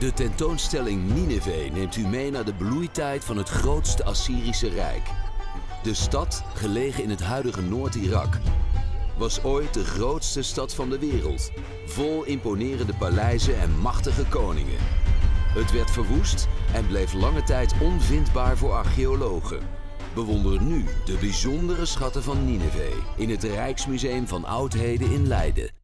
De tentoonstelling Nineveh neemt u mee naar de bloeitijd van het grootste Assyrische rijk. De stad, gelegen in het huidige Noord-Irak, was ooit de grootste stad van de wereld. Vol imponerende paleizen en machtige koningen. Het werd verwoest en bleef lange tijd onvindbaar voor archeologen. Bewonder nu de bijzondere schatten van Nineveh in het Rijksmuseum van Oudheden in Leiden.